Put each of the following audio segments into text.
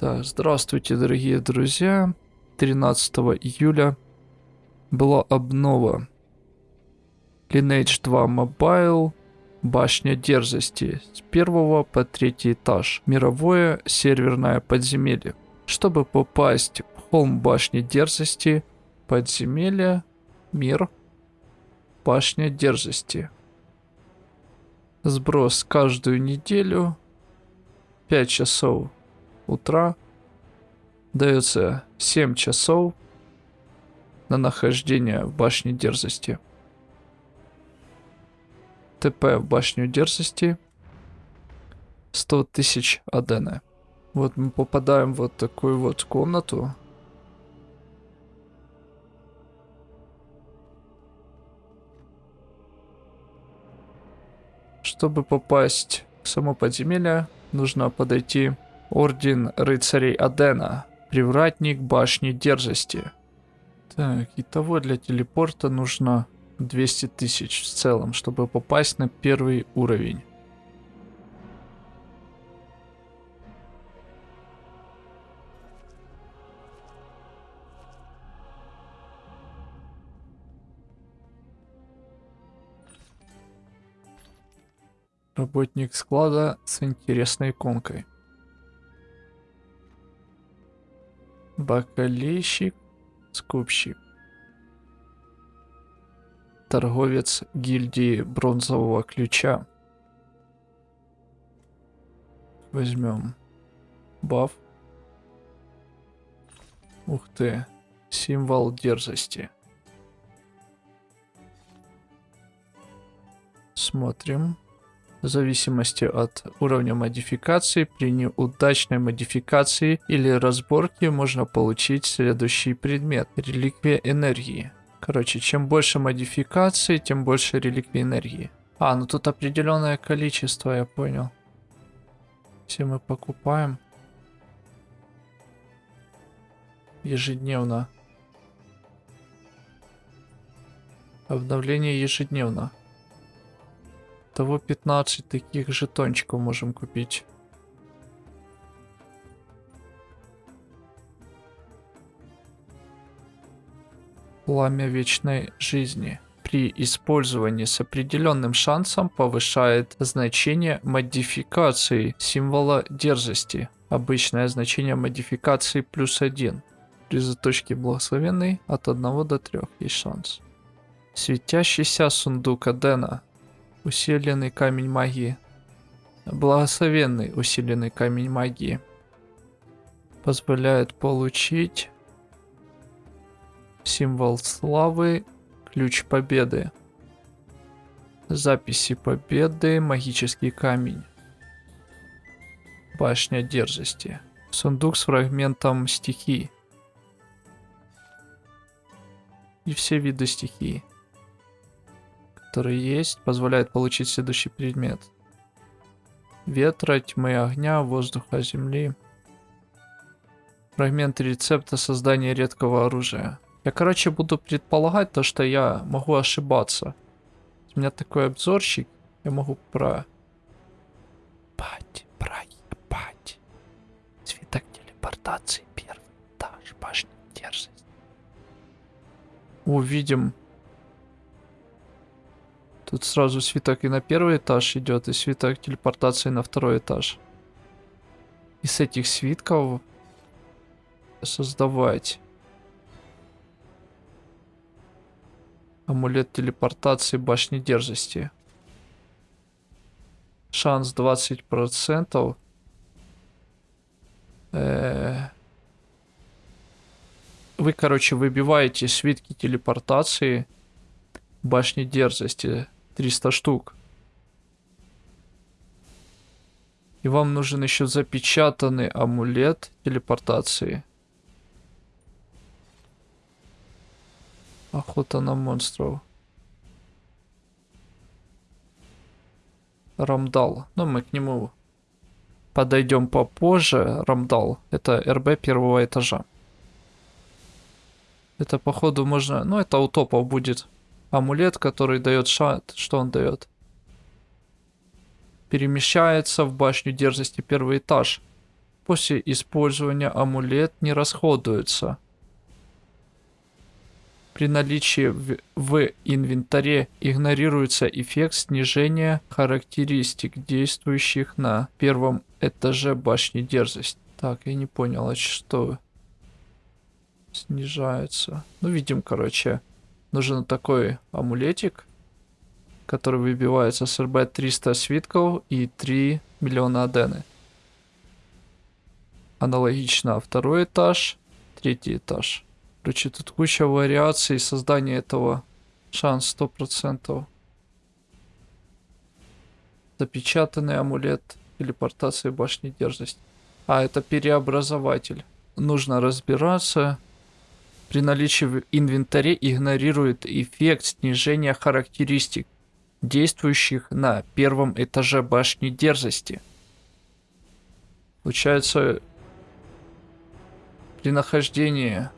Так, здравствуйте, дорогие друзья. 13 июля была обнова. Lineage 2 Mobile, Башня дерзости, с первого по третий этаж, мировое серверное подземелье. Чтобы попасть в холм Башни дерзости, подземелье, мир, Башня дерзости. Сброс каждую неделю, 5 часов утра, дается 7 часов на нахождение в башне дерзости. ТП в башню дерзости 100 тысяч адена. Вот мы попадаем в вот такую вот комнату. Чтобы попасть в само подземелье, нужно подойти Орден рыцарей Адена. Привратник башни дерзости. Так, и того для телепорта нужно 200 тысяч в целом, чтобы попасть на первый уровень. Работник склада с интересной иконкой. Бакалейщик, скупщик. Торговец гильдии бронзового ключа. Возьмем баф. Ух ты, символ дерзости. Смотрим. В зависимости от уровня модификации, при неудачной модификации или разборке можно получить следующий предмет. Реликвия энергии. Короче, чем больше модификаций, тем больше реликвии энергии. А, ну тут определенное количество, я понял. Все мы покупаем. Ежедневно. Обновление ежедневно. Того 15 таких жетончиков можем купить. Пламя вечной жизни. При использовании с определенным шансом повышает значение модификации символа дерзости. Обычное значение модификации плюс 1. При заточке благословенной от 1 до 3 есть шанс. Светящийся сундук Адена Усиленный камень магии. Благословенный усиленный камень магии. Позволяет получить символ славы, ключ победы. Записи победы, магический камень. Башня дерзости. Сундук с фрагментом стихии. И все виды стихии которые есть, позволяет получить следующий предмет. Ветра, тьмы, огня, воздуха, земли. Фрагменты рецепта создания редкого оружия. Я, короче, буду предполагать то, что я могу ошибаться. У меня такой обзорщик, я могу про... Пать, проебать. Свиток телепортации, первый этаж, башня дерзость. Увидим Тут сразу свиток и на первый этаж идет, и свиток телепортации на второй этаж. И с этих свитков создавать амулет телепортации башни дерзости. Шанс 20%. Э -э Вы, короче, выбиваете свитки телепортации башни дерзости 300 штук. И вам нужен еще запечатанный амулет телепортации. Охота на монстров. Рамдал. Но мы к нему подойдем попозже. Рамдал. Это РБ первого этажа. Это походу можно... Ну это у топов будет амулет, который дает шанс. Что он дает? Перемещается в башню дерзости первый этаж. После использования амулет не расходуется. При наличии в, в инвентаре игнорируется эффект снижения характеристик, действующих на первом этаже башни дерзость. Так, я не понял, а что снижается? Ну, видим, короче, нужен такой амулетик, который выбивается с РБ 300 свитков и 3 миллиона адены. Аналогично второй этаж, третий этаж. Короче, тут куча вариаций создания этого. Шанс 100%. Запечатанный амулет телепортации башни дерзость. А, это переобразователь. Нужно разбираться. При наличии в инвентаре игнорирует эффект снижения характеристик, действующих на первом этаже башни дерзости. Получается, при нахождении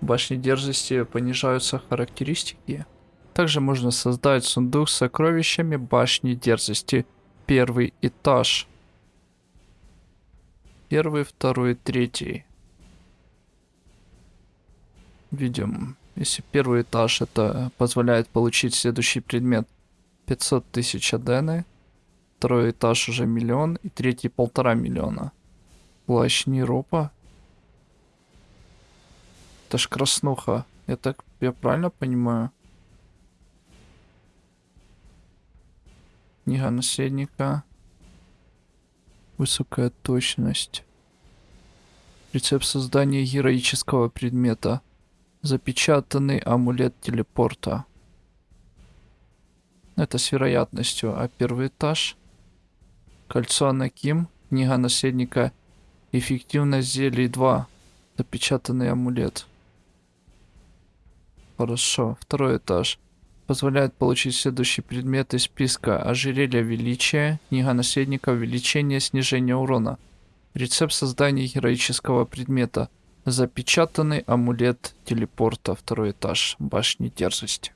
башни дерзости понижаются характеристики. Также можно создать сундук с сокровищами башни дерзости. Первый этаж. Первый, второй, третий. Видим, если первый этаж это позволяет получить следующий предмет 500 тысяч адены. Второй этаж уже миллион и третий полтора миллиона. Плащ Неропа это ж краснуха. Я так, я правильно понимаю? Книга наследника. Высокая точность. Рецепт создания героического предмета. Запечатанный амулет телепорта. Это с вероятностью. А первый этаж. Кольцо Анаким. Книга наследника. Эффективность зелий 2. Запечатанный амулет. Хорошо. Второй этаж. Позволяет получить следующий предмет из списка. Ожерелье величия, книга наследника, увеличение, снижение урона. Рецепт создания героического предмета. Запечатанный амулет телепорта. Второй этаж. Башни дерзости.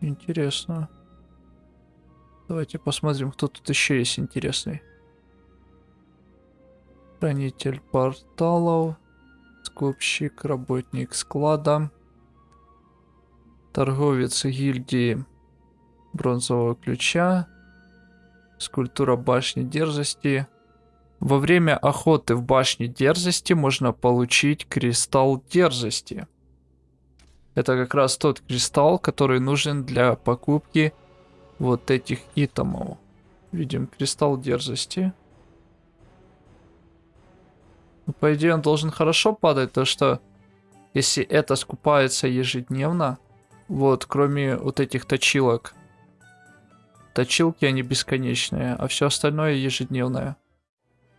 Интересно. Давайте посмотрим, кто тут еще есть интересный. Хранитель порталов. Скупщик, работник склада, торговец гильдии бронзового ключа, скульптура башни дерзости. Во время охоты в башне дерзости можно получить кристалл дерзости. Это как раз тот кристалл, который нужен для покупки вот этих итемов. Видим кристалл дерзости. Ну, по идее, он должен хорошо падать, то что если это скупается ежедневно, вот, кроме вот этих точилок, точилки они бесконечные, а все остальное ежедневное.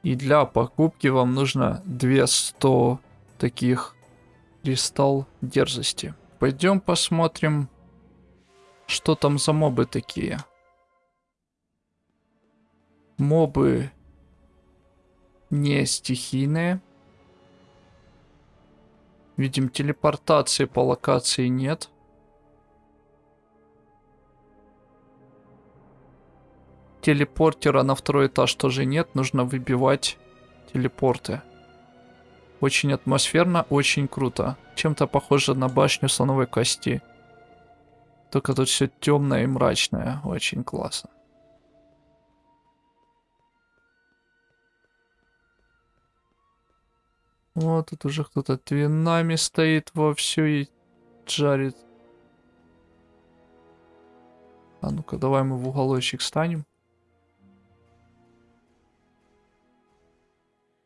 И для покупки вам нужно 200 таких кристалл дерзости. Пойдем посмотрим, что там за мобы такие. Мобы не стихийные. Видим, телепортации по локации нет. Телепортера на второй этаж тоже нет. Нужно выбивать телепорты. Очень атмосферно, очень круто. Чем-то похоже на башню слоновой кости. Только тут все темное и мрачное. Очень классно. Вот тут уже кто-то твинами стоит вовсю и жарит. А ну-ка, давай мы в уголочек станем.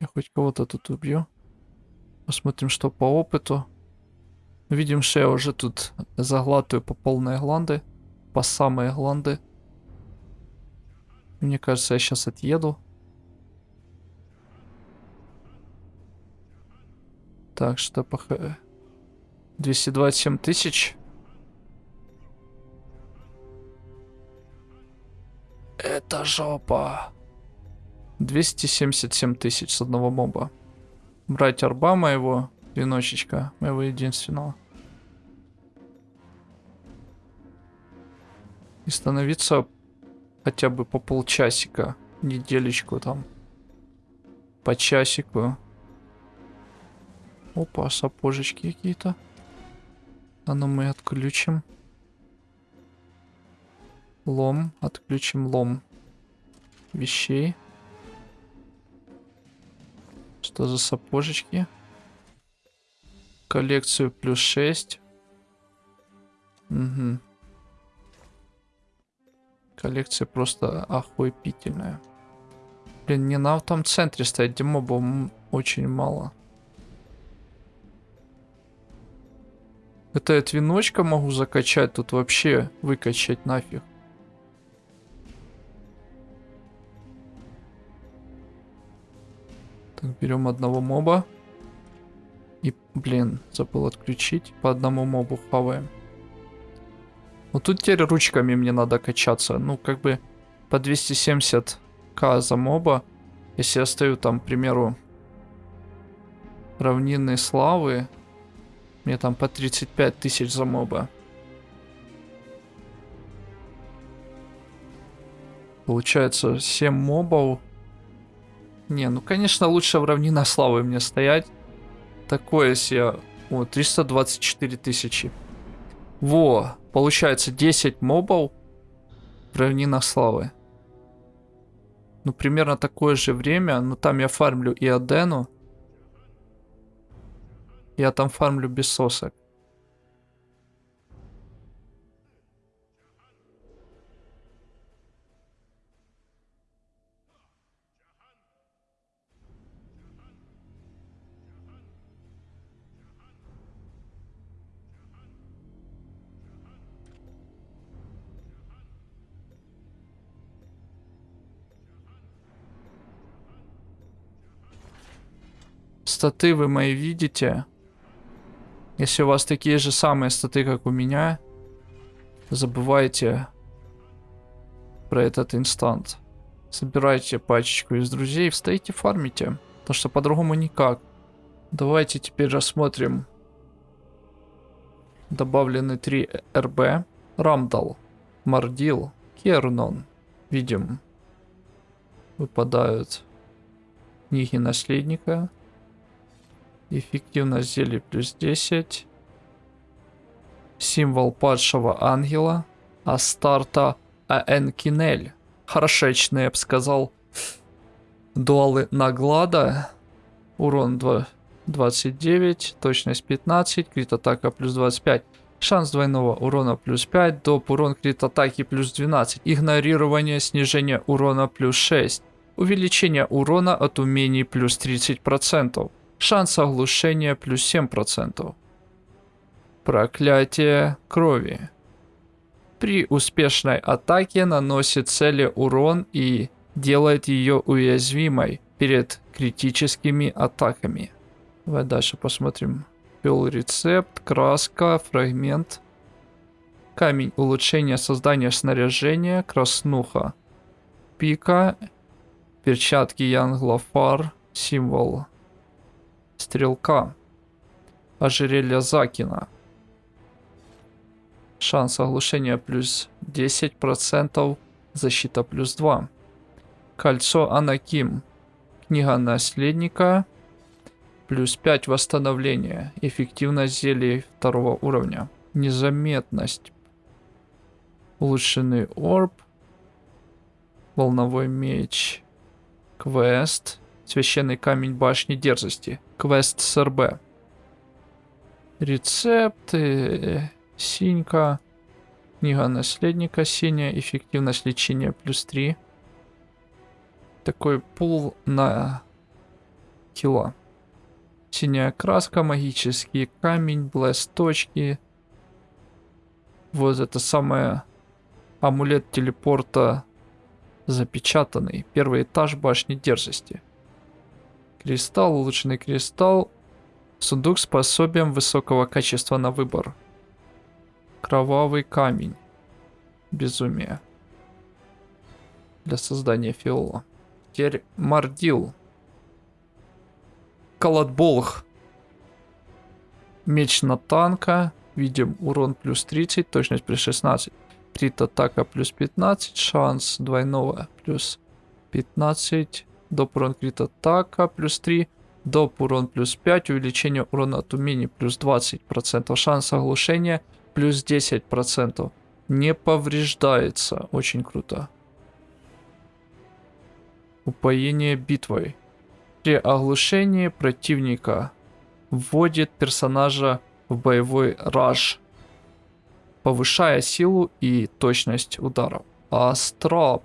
Я хоть кого-то тут убью. Посмотрим, что по опыту. Видим, что я уже тут заглатываю по полной гланды. По самые гланды. Мне кажется, я сейчас отъеду. Так, что по... 227 тысяч. Это жопа. 277 тысяч с одного моба. Брать арба моего, веночечка, моего единственного. И становиться хотя бы по полчасика неделечку там. По часику. Опа, сапожечки какие-то. А ну мы отключим. Лом, отключим лом вещей. Что за сапожечки? Коллекцию плюс 6. Угу. Коллекция просто охуепительная. Блин, не на том центре стоять, где мобов очень мало. Это я веночка могу закачать, тут вообще выкачать нафиг. Берем одного моба. И, блин, забыл отключить. По одному мобу хаваем. Вот тут теперь ручками мне надо качаться. Ну, как бы по 270к за моба. Если я стою там, к примеру, равнинной славы, мне там по 35 тысяч за моба. Получается 7 мобов. Не, ну конечно лучше в равнина славы мне стоять. Такое себе. О, 324 тысячи. Во, получается 10 мобов в равнинах славы. Ну, примерно такое же время. Но там я фармлю и Адену. Я там фармлю без сосок. Статы вы мои видите. Если у вас такие же самые статы, как у меня, забывайте про этот инстант. Собирайте пачечку из друзей, встаете, фармите. Потому что по-другому никак. Давайте теперь рассмотрим добавлены 3 РБ. Рамдал, Мардил, Кернон. Видим, выпадают книги наследника. Эффективность зелья плюс 10. Символ падшего ангела. Астарта Аэнкинель. Хорошечный, я бы сказал. Дуалы Наглада. Урон 2, 29. Точность 15. Крит атака плюс 25. Шанс двойного урона плюс 5. Доп урон крит атаки плюс 12. Игнорирование снижение урона плюс 6. Увеличение урона от умений плюс 30%. Шанс оглушения плюс 7%. Проклятие крови. При успешной атаке наносит цели урон и делает ее уязвимой перед критическими атаками. Давай дальше посмотрим. Ввел рецепт, краска, фрагмент. Камень улучшения создания снаряжения, краснуха. Пика, перчатки Янглофар, символ Стрелка. Ожерелье Закина. Шанс оглушения плюс 10%. Защита плюс 2. Кольцо Анаким. Книга наследника. Плюс 5 восстановления. Эффективность зелий второго уровня. Незаметность. Улучшенный орб. Волновой меч. Квест. Священный камень башни дерзости. Квест с РБ. Рецепты. Синька. Книга наследника синяя. Эффективность лечения плюс 3. Такой пул на кило. Синяя краска, магический камень, блест точки. Вот это самое амулет телепорта запечатанный. Первый этаж башни дерзости. Кристалл, улучшенный кристалл. Сундук с пособием высокого качества на выбор. Кровавый камень. Безумие. Для создания фиола. Теперь Мардил. Колотболх. Меч на танка. Видим урон плюс 30, точность плюс 16. Крит атака плюс 15, шанс двойного плюс 15. Доп урон крит атака плюс 3. Доп урон плюс 5. Увеличение урона от умений плюс 20%. Шанс оглушения плюс 10%. Не повреждается. Очень круто. Упоение битвой. При оглушении противника вводит персонажа в боевой раж, повышая силу и точность ударов. Астрап.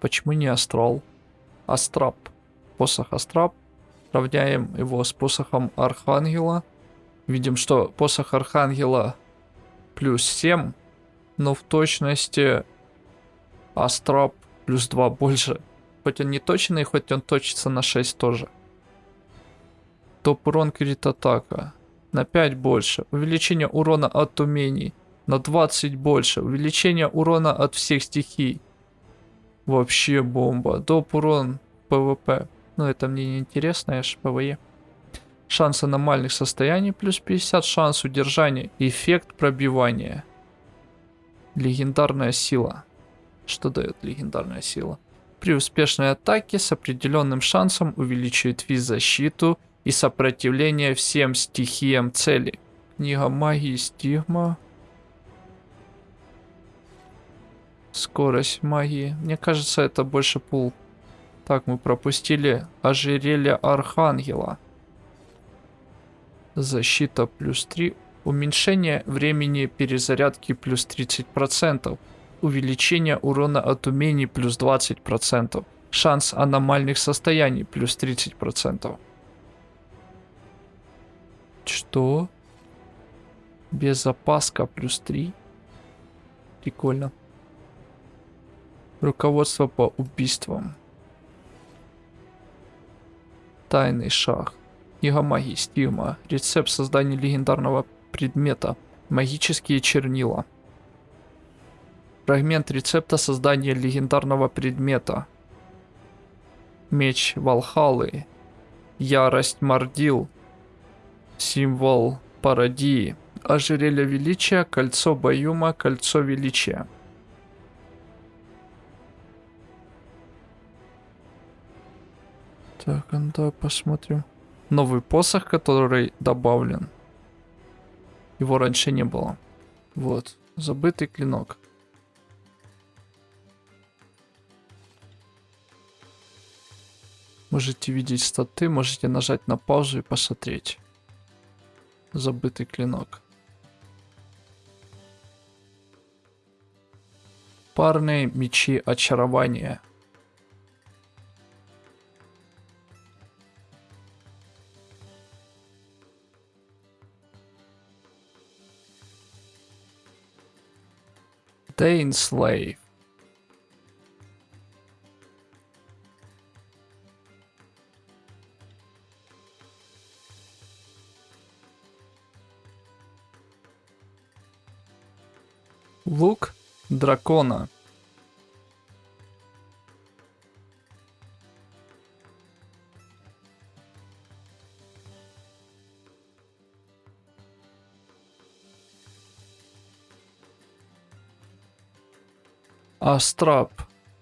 Почему не астрал? Астрап. Посох Астрап. Равняем его с посохом Архангела. Видим, что посох Архангела плюс 7, но в точности Астрап плюс 2 больше. Хоть он не точный, хоть он точится на 6 тоже. Доп урон крит атака. На 5 больше. Увеличение урона от умений. На 20 больше. Увеличение урона от всех стихий. Вообще бомба. Доп урон ПВП. Ну это мне не интересно, я ж ПВЕ. Шанс аномальных состояний плюс 50. Шанс удержания. Эффект пробивания. Легендарная сила. Что дает легендарная сила? При успешной атаке с определенным шансом увеличивает физ-защиту и сопротивление всем стихиям цели. Книга магии стигма. Скорость магии. Мне кажется, это больше пул. Так, мы пропустили ожерелье Архангела. Защита плюс 3. Уменьшение времени перезарядки плюс 30%. Увеличение урона от умений плюс 20%. Шанс аномальных состояний плюс 30%. Что? Безопаска плюс 3. Прикольно. Руководство по убийствам. Тайный шаг. Книга магии, стигма. Рецепт создания легендарного предмета. Магические чернила. Фрагмент рецепта создания легендарного предмета. Меч Валхалы. Ярость Мордил. Символ пародии. Ожерелье величия, кольцо Баюма, кольцо величия. Так, ну давай посмотрим. Новый посох, который добавлен. Его раньше не было. Вот, забытый клинок. Можете видеть статы, можете нажать на паузу и посмотреть. Забытый клинок. Парные мечи очарования. Dane Slave. Лук дракона. Астрап.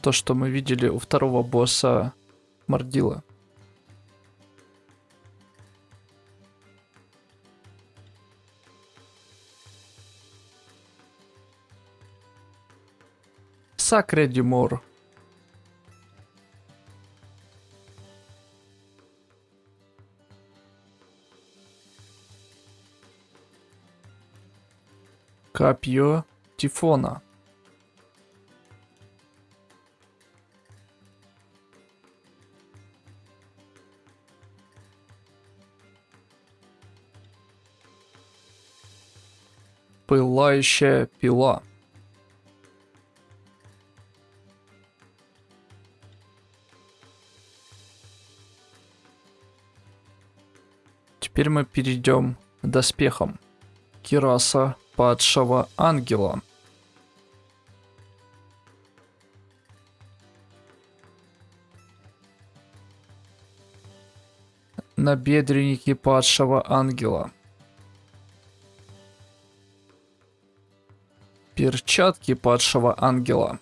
То, что мы видели у второго босса Мордила. Сакре Дюмор. Копье Тифона. Пылающая пила. Теперь мы перейдем к доспехам. Кираса падшего ангела. Набедренники падшего ангела. Перчатки падшего ангела.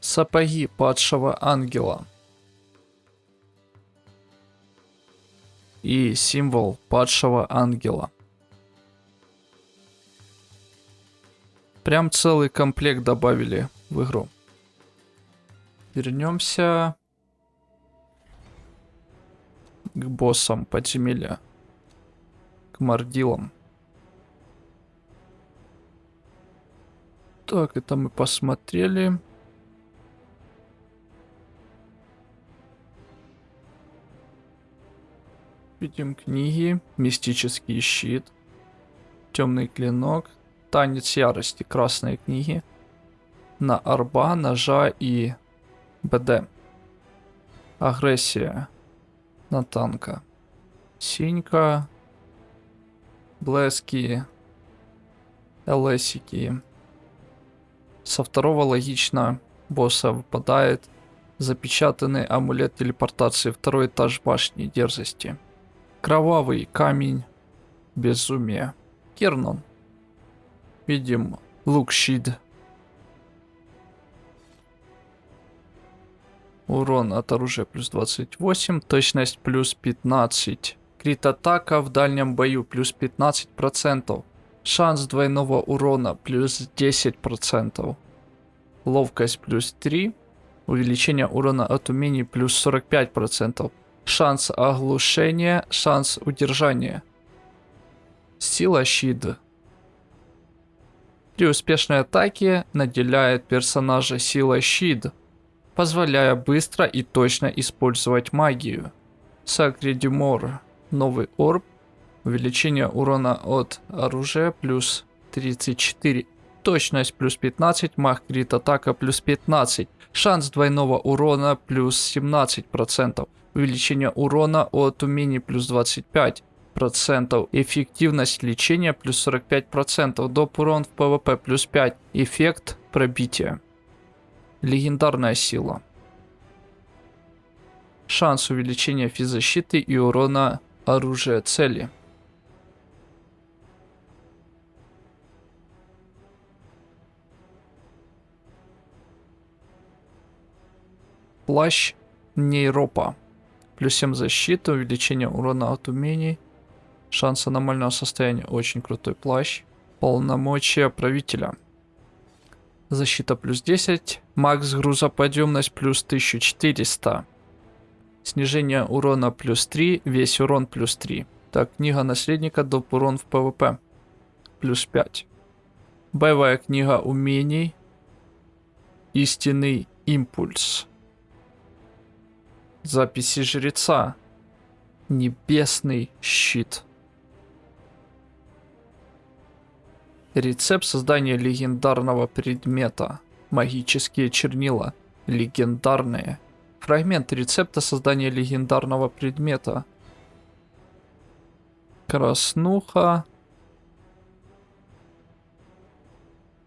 Сапоги падшего ангела. И символ падшего ангела. Прям целый комплект добавили в игру. Вернемся к боссам подземелья. К мордилам. Так, это мы посмотрели. Видим книги. Мистический щит. Темный клинок. Танец ярости. Красные книги. На арба, ножа и БД. Агрессия. На танка. Синька. Блески. ЛСики. Со второго логично босса выпадает запечатанный амулет телепортации, второй этаж башни дерзости. Кровавый камень безумия. Кернон. Видим лук щит. Урон от оружия плюс 28, точность плюс 15. Крит атака в дальнем бою плюс 15%. Шанс двойного урона плюс 10%. Ловкость плюс 3. Увеличение урона от умений плюс 45%. Шанс оглушения, шанс удержания. Сила щит. При успешной атаке наделяет персонажа силой щит, позволяя быстро и точно использовать магию. Сакредимор. Новый орб Увеличение урона от оружия плюс 34. Точность плюс 15, макс крит атака плюс 15. Шанс двойного урона плюс 17%. Увеличение урона от умений плюс 25 процентов. Эффективность лечения плюс 45 процентов. Доп урон в ПВП плюс 5. Эффект пробития. Легендарная сила. Шанс увеличения физзащиты и урона оружия цели. Плащ нейропа. Плюс 7 защиты, увеличение урона от умений. Шанс аномального состояния. Очень крутой плащ. Полномочия правителя. Защита плюс 10. Макс грузоподъемность плюс 1400. Снижение урона плюс 3. Весь урон плюс 3. Так, книга наследника, доп урон в ПВП. Плюс 5. Боевая книга умений. Истинный импульс. Записи жреца. Небесный щит. Рецепт создания легендарного предмета. Магические чернила. Легендарные. Фрагмент рецепта создания легендарного предмета. Краснуха.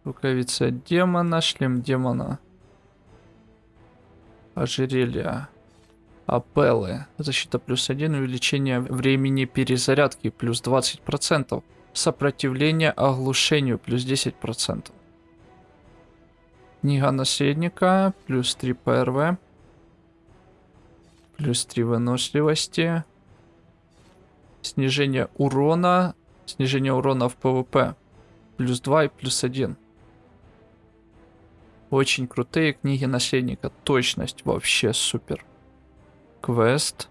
Рукавица демона, шлем демона. Ожерелье. Апеллы. Защита плюс 1, увеличение времени перезарядки плюс 20%. Сопротивление оглушению плюс 10%. Книга наследника плюс 3 ПРВ. Плюс 3 выносливости. Снижение урона. Снижение урона в ПВП. Плюс 2 и плюс 1. Очень крутые книги наследника. Точность вообще супер. Квест.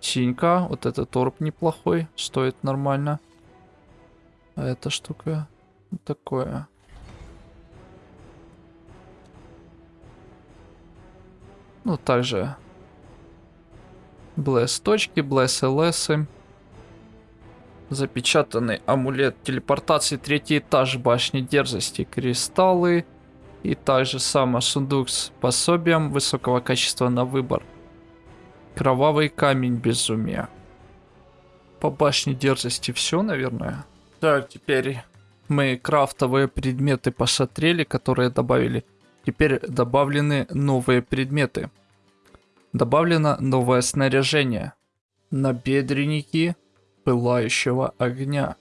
Синька. Вот этот торп неплохой. Стоит нормально. А эта штука такое. Ну, также Блэс точки, Блэс ЛС. Запечатанный амулет телепортации, третий этаж башни дерзости, кристаллы. И также само сундук с пособием высокого качества на выбор. Кровавый камень безумия. По башне дерзости все, наверное. Так, теперь мы крафтовые предметы посмотрели, которые добавили. Теперь добавлены новые предметы. Добавлено новое снаряжение. Набедренники пылающего огня.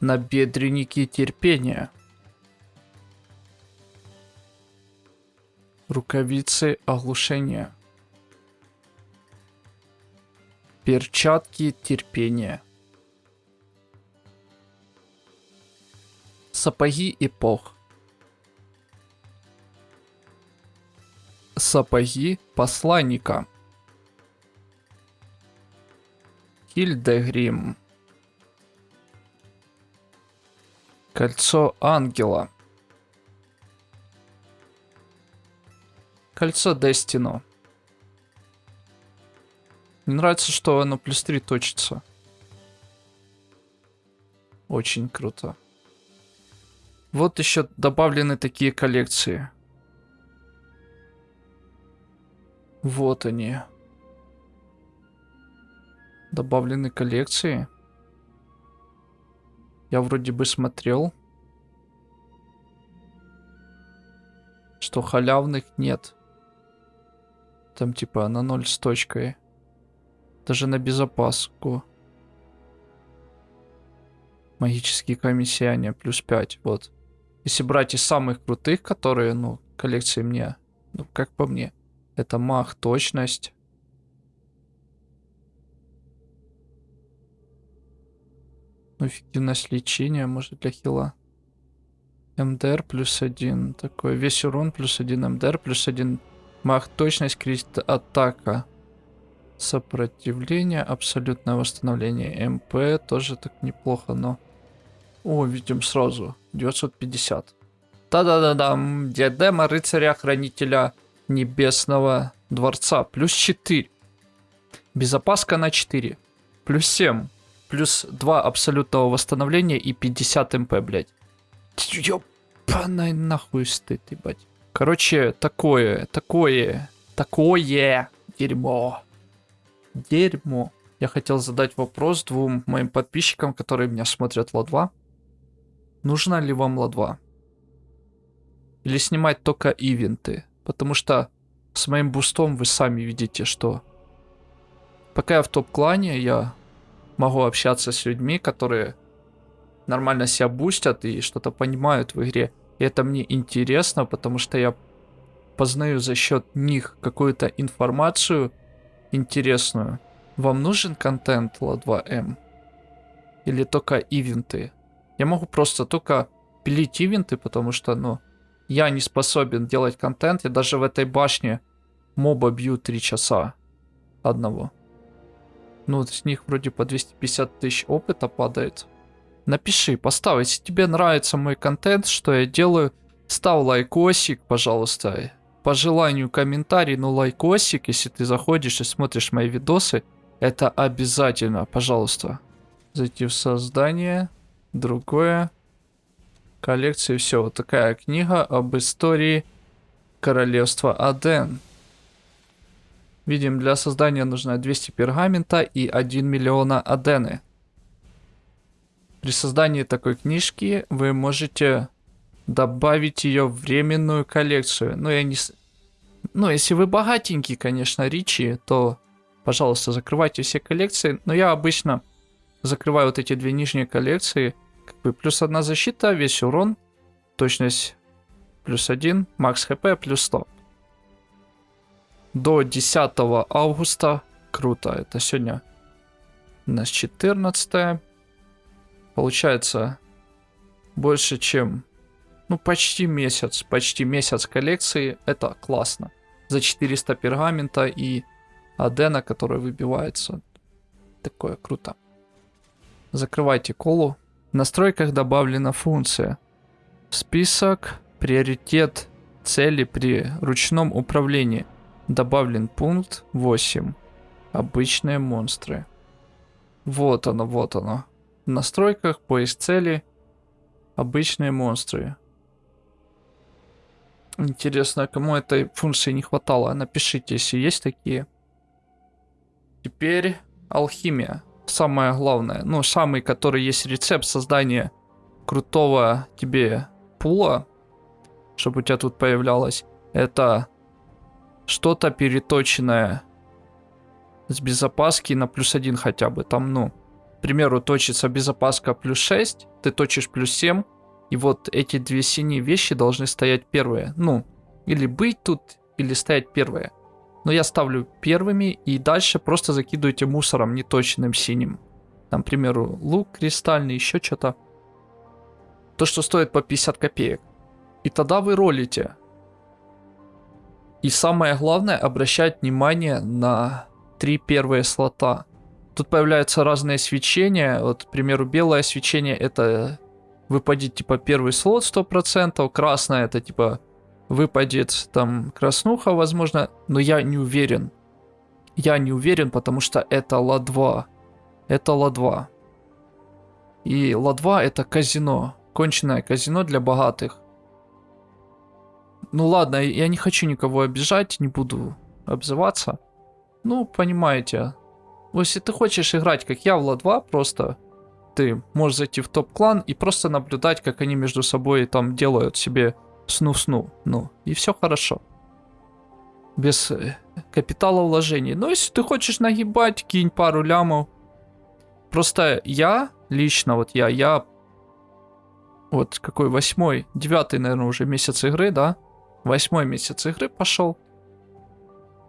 Набедренники терпения. Рукавицы оглушения. Перчатки терпения. Сапоги эпох. Сапоги посланника. Хильдегрим. Кольцо ангела. Кольцо Дестино. Мне нравится, что оно плюс 3 точится. Очень круто. Вот еще добавлены такие коллекции. Вот они. Добавлены коллекции. Я вроде бы смотрел. Что халявных нет. Там типа на ноль с точкой. Даже на безопаску. Магические камень плюс 5, вот. Если брать из самых крутых, которые, ну, коллекции мне, ну, как по мне, это мах, точность. Ну, эффективность лечения, может, для хила. МДР плюс один. Такой весь урон плюс один. МДР плюс один. Мах, точность, крит, атака. Сопротивление, абсолютное восстановление. МП тоже так неплохо, но... О, видим сразу. 950. Та-да-да-дам. Диадема рыцаря-хранителя небесного дворца. Плюс 4. Безопаска на 4. Плюс 7. Плюс 2 абсолютного восстановления и 50 МП, блядь. Ёпаной нахуй стыд, ебать. Короче, такое, такое, такое дерьмо. Дерьмо. Я хотел задать вопрос двум моим подписчикам, которые меня смотрят ла-2. Нужна ли вам ла-2? Или снимать только ивенты? Потому что с моим бустом вы сами видите, что пока я в топ-клане, я могу общаться с людьми, которые нормально себя бустят и что-то понимают в игре. И это мне интересно, потому что я познаю за счет них какую-то информацию интересную. Вам нужен контент ла2м? Или только ивенты? Я могу просто только пилить ивенты, потому что, ну, я не способен делать контент. Я даже в этой башне моба бью 3 часа одного. Ну, с них вроде по 250 тысяч опыта падает. Напиши, поставь, если тебе нравится мой контент, что я делаю, ставь лайкосик, пожалуйста. По желанию комментарий, но лайкосик, если ты заходишь и смотришь мои видосы, это обязательно, пожалуйста. Зайти в создание, другое, коллекции, все. Вот такая книга об истории королевства Аден. Видим, для создания нужно 200 пергамента и 1 миллиона адены. При создании такой книжки вы можете добавить ее в временную коллекцию. Ну, я не... Ну, если вы богатенький, конечно, Ричи, то, пожалуйста, закрывайте все коллекции. Но я обычно закрываю вот эти две нижние коллекции. Как бы плюс одна защита, весь урон, точность плюс один, макс хп плюс 100 до 10 августа. Круто, это сегодня у нас 14 Получается больше чем, ну почти месяц, почти месяц коллекции. Это классно. За 400 пергамента и Адена, который выбивается. Такое круто. Закрывайте колу. В настройках добавлена функция. Список, приоритет, цели при ручном управлении – Добавлен пункт 8. Обычные монстры. Вот оно, вот оно. В настройках, поиск цели, обычные монстры. Интересно, кому этой функции не хватало? Напишите, если есть такие. Теперь алхимия. Самое главное. Ну, самый, который есть рецепт создания крутого тебе пула, чтобы у тебя тут появлялось. Это что-то переточенное с безопаски на плюс один хотя бы. Там, ну, к примеру, точится безопаска плюс 6, ты точишь плюс 7, и вот эти две синие вещи должны стоять первые. Ну, или быть тут, или стоять первые. Но я ставлю первыми, и дальше просто закидывайте мусором неточным синим. Там, к примеру, лук кристальный, еще что-то. То, что стоит по 50 копеек. И тогда вы ролите. И самое главное, обращать внимание на три первые слота. Тут появляются разные свечения. Вот, к примеру, белое свечение это выпадет типа первый слот 100%, красное это типа выпадет там краснуха, возможно, но я не уверен. Я не уверен, потому что это ла-2. Это ла-2. И ла-2 это казино. Конченное казино для богатых. Ну ладно, я не хочу никого обижать, не буду обзываться. Ну, понимаете. Если ты хочешь играть, как я, в Ла-2, просто ты можешь зайти в топ-клан и просто наблюдать, как они между собой там делают себе сну-сну. Ну, и все хорошо. Без э, капитала вложений. Но если ты хочешь нагибать, кинь пару лямов. Просто я, лично вот я, я вот какой восьмой, девятый, наверное, уже месяц игры, да? Восьмой месяц игры пошел.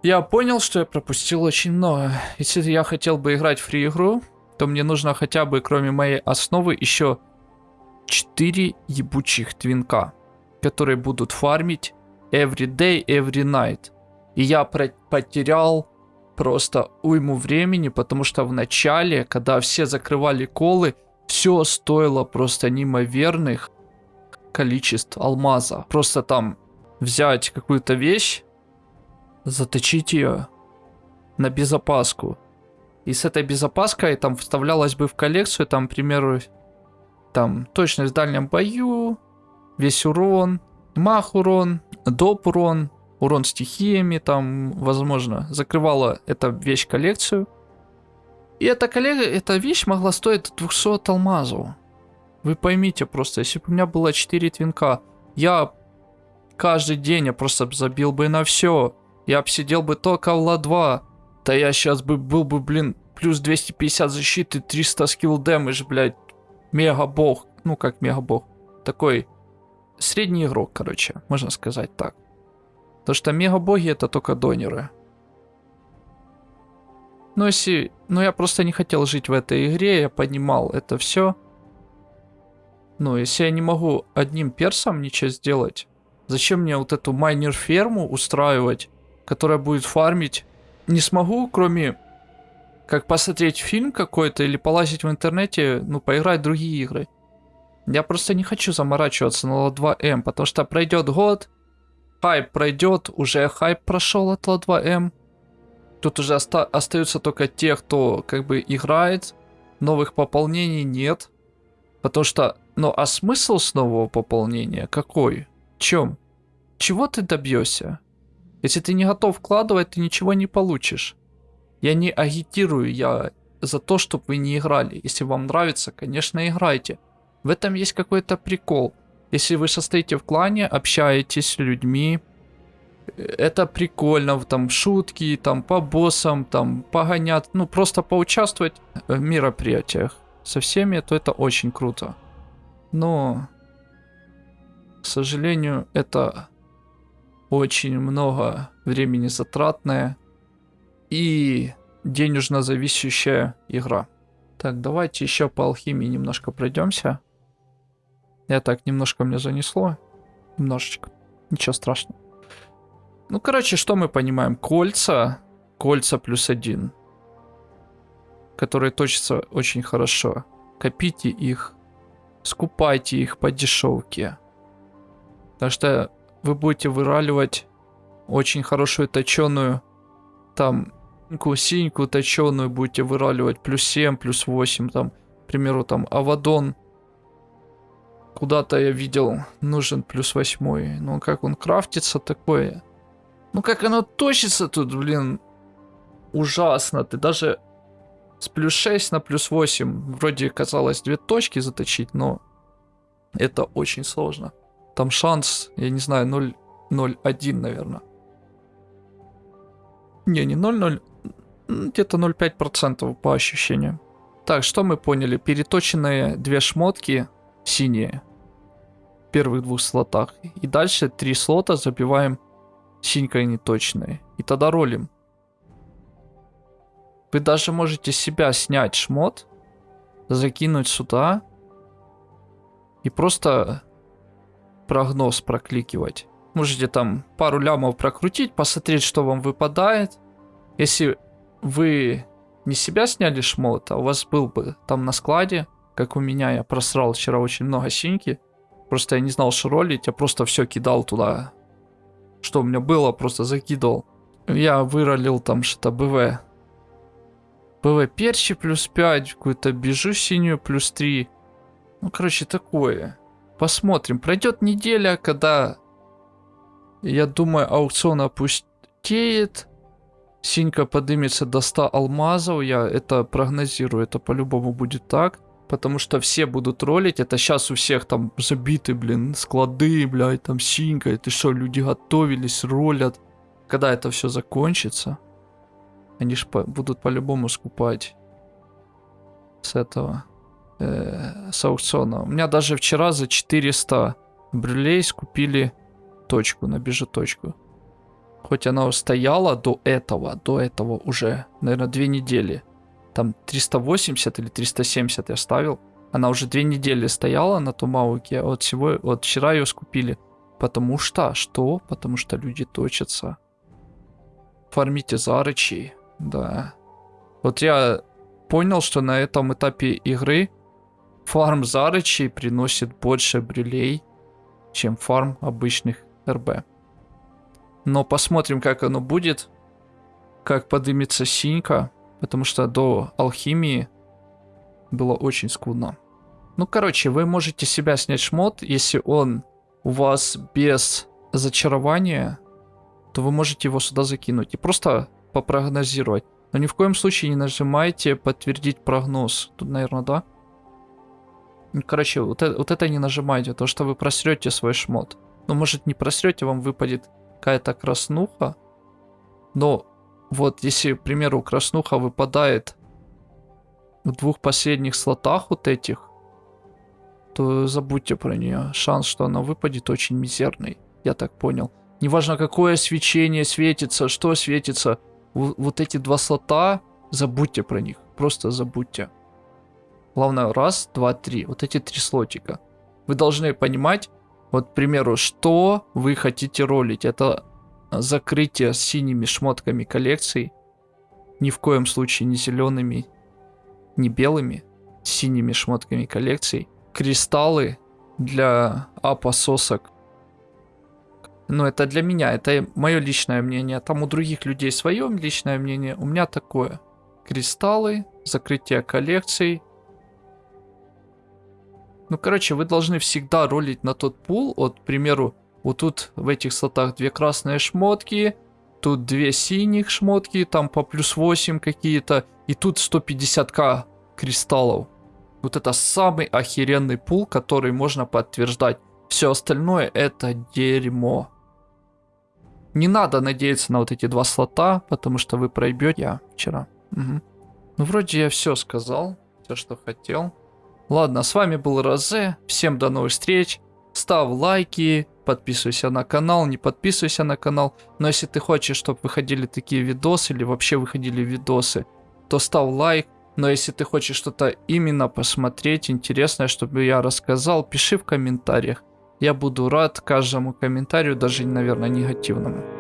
Я понял, что я пропустил очень много. Если я хотел бы играть в фри-игру, то мне нужно хотя бы, кроме моей основы, еще 4 ебучих твинка, которые будут фармить every day, every night. И я потерял просто уйму времени, потому что в начале, когда все закрывали колы, все стоило просто неимоверных количеств алмаза. Просто там взять какую-то вещь, заточить ее на безопаску. И с этой безопаской там вставлялась бы в коллекцию, там, к примеру, там точность в дальнем бою, весь урон, мах урон, доп урон, урон стихиями, там, возможно, закрывала эта вещь коллекцию. И эта, коллега, эта вещь могла стоить 200 алмазов. Вы поймите просто, если бы у меня было 4 твинка, я каждый день я просто забил бы на все. Я бы сидел бы только в ла-2. Да я сейчас бы был бы, блин, плюс 250 защиты, 300 скилл дэмэдж, блядь. Мега-бог. Ну, как мега-бог. Такой средний игрок, короче, можно сказать так. То что мега-боги это только донеры. Ну, если... Ну, я просто не хотел жить в этой игре, я понимал это все. Ну, если я не могу одним персом ничего сделать, Зачем мне вот эту майнер-ферму устраивать, которая будет фармить? Не смогу, кроме как посмотреть фильм какой-то или полазить в интернете, ну, поиграть в другие игры. Я просто не хочу заморачиваться на Ла-2М, потому что пройдет год, хайп пройдет, уже хайп прошел от Ла-2М. Тут уже оста остаются только те, кто как бы играет, новых пополнений нет. Потому что, ну а смысл с нового пополнения какой? чем? Чего ты добьешься? Если ты не готов вкладывать, ты ничего не получишь. Я не агитирую, я за то, чтобы вы не играли. Если вам нравится, конечно, играйте. В этом есть какой-то прикол. Если вы состоите в клане, общаетесь с людьми, это прикольно, там шутки, там по боссам, там погонят, ну просто поучаствовать в мероприятиях со всеми, то это очень круто. Но к сожалению, это очень много времени затратная и денежно зависящая игра. Так, давайте еще по алхимии немножко пройдемся. Я так, немножко мне занесло. Немножечко. Ничего страшного. Ну, короче, что мы понимаем? Кольца. Кольца плюс один. Которые точатся очень хорошо. Копите их. Скупайте их по дешевке. Так что вы будете выраливать очень хорошую точеную, там, синьку точеную будете выраливать, плюс 7, плюс 8, там, к примеру, там, Авадон. Куда-то я видел, нужен плюс 8. Ну, как он крафтится такое. Ну, как оно точится тут, блин, ужасно. Ты даже с плюс 6 на плюс 8, вроде казалось две точки заточить, но это очень сложно. Там шанс, я не знаю, 0,01, наверное. Не, не 0,0, где-то 0,5% по ощущениям. Так, что мы поняли? Переточенные две шмотки синие в первых двух слотах. И дальше три слота забиваем синькой неточные. И тогда ролим. Вы даже можете себя снять шмот, закинуть сюда и просто прогноз прокликивать. Можете там пару лямов прокрутить, посмотреть, что вам выпадает. Если вы не себя сняли шмот, а у вас был бы там на складе, как у меня, я просрал вчера очень много синьки. Просто я не знал, что ролить, я просто все кидал туда. Что у меня было, просто закидывал. Я выролил там что-то БВ. БВ перчи плюс 5, какую-то бежу синюю плюс 3. Ну, короче, такое. Посмотрим. Пройдет неделя, когда, я думаю, аукцион опустеет. Синька поднимется до 100 алмазов. Я это прогнозирую. Это по-любому будет так. Потому что все будут ролить. Это сейчас у всех там забиты, блин, склады, блядь, там синька. Это что, люди готовились, ролят. Когда это все закончится, они же по будут по-любому скупать с этого, э, с аукциона. У меня даже вчера за 400 брюлей скупили точку, на бижеточку. Хоть она стояла до этого, до этого уже, наверное, две недели. Там 380 или 370 я ставил. Она уже две недели стояла на том а вот, всего, вот вчера ее скупили. Потому что, что? Потому что люди точатся. Фармите зарычи, да. Вот я понял, что на этом этапе игры фарм зарычей приносит больше брюлей, чем фарм обычных РБ. Но посмотрим, как оно будет. Как подымется синька. Потому что до алхимии было очень скудно. Ну, короче, вы можете себя снять шмот, если он у вас без зачарования, то вы можете его сюда закинуть и просто попрогнозировать. Но ни в коем случае не нажимайте подтвердить прогноз. Тут, наверное, да? Ну, короче, вот это, вот это не нажимайте, то что вы просрете свой шмот. Ну, может, не просрете, вам выпадет какая-то краснуха. Но вот если, к примеру, краснуха выпадает в двух последних слотах вот этих, то забудьте про нее. Шанс, что она выпадет, очень мизерный. Я так понял. Неважно, какое свечение светится, что светится. Вот эти два слота, забудьте про них. Просто забудьте. Главное, раз, два, три. Вот эти три слотика. Вы должны понимать, вот, к примеру, что вы хотите ролить. Это закрытие синими шмотками коллекций. Ни в коем случае не зелеными, не белыми, синими шмотками коллекций. Кристаллы для апа сосок. Ну, это для меня, это мое личное мнение. Там у других людей свое личное мнение, у меня такое. Кристаллы, закрытие коллекций, ну, короче, вы должны всегда ролить на тот пул. Вот, к примеру, вот тут в этих слотах две красные шмотки, тут две синих шмотки, там по плюс 8 какие-то, и тут 150к кристаллов. Вот это самый охеренный пул, который можно подтверждать. Все остальное это дерьмо. Не надо надеяться на вот эти два слота, потому что вы проебете. Я вчера. Угу. Ну, вроде я все сказал, все, что хотел. Ладно, с вами был Розе. Всем до новых встреч. Ставь лайки, подписывайся на канал, не подписывайся на канал. Но если ты хочешь, чтобы выходили такие видосы или вообще выходили видосы, то ставь лайк. Но если ты хочешь что-то именно посмотреть, интересное, чтобы я рассказал, пиши в комментариях. Я буду рад каждому комментарию, даже, наверное, негативному.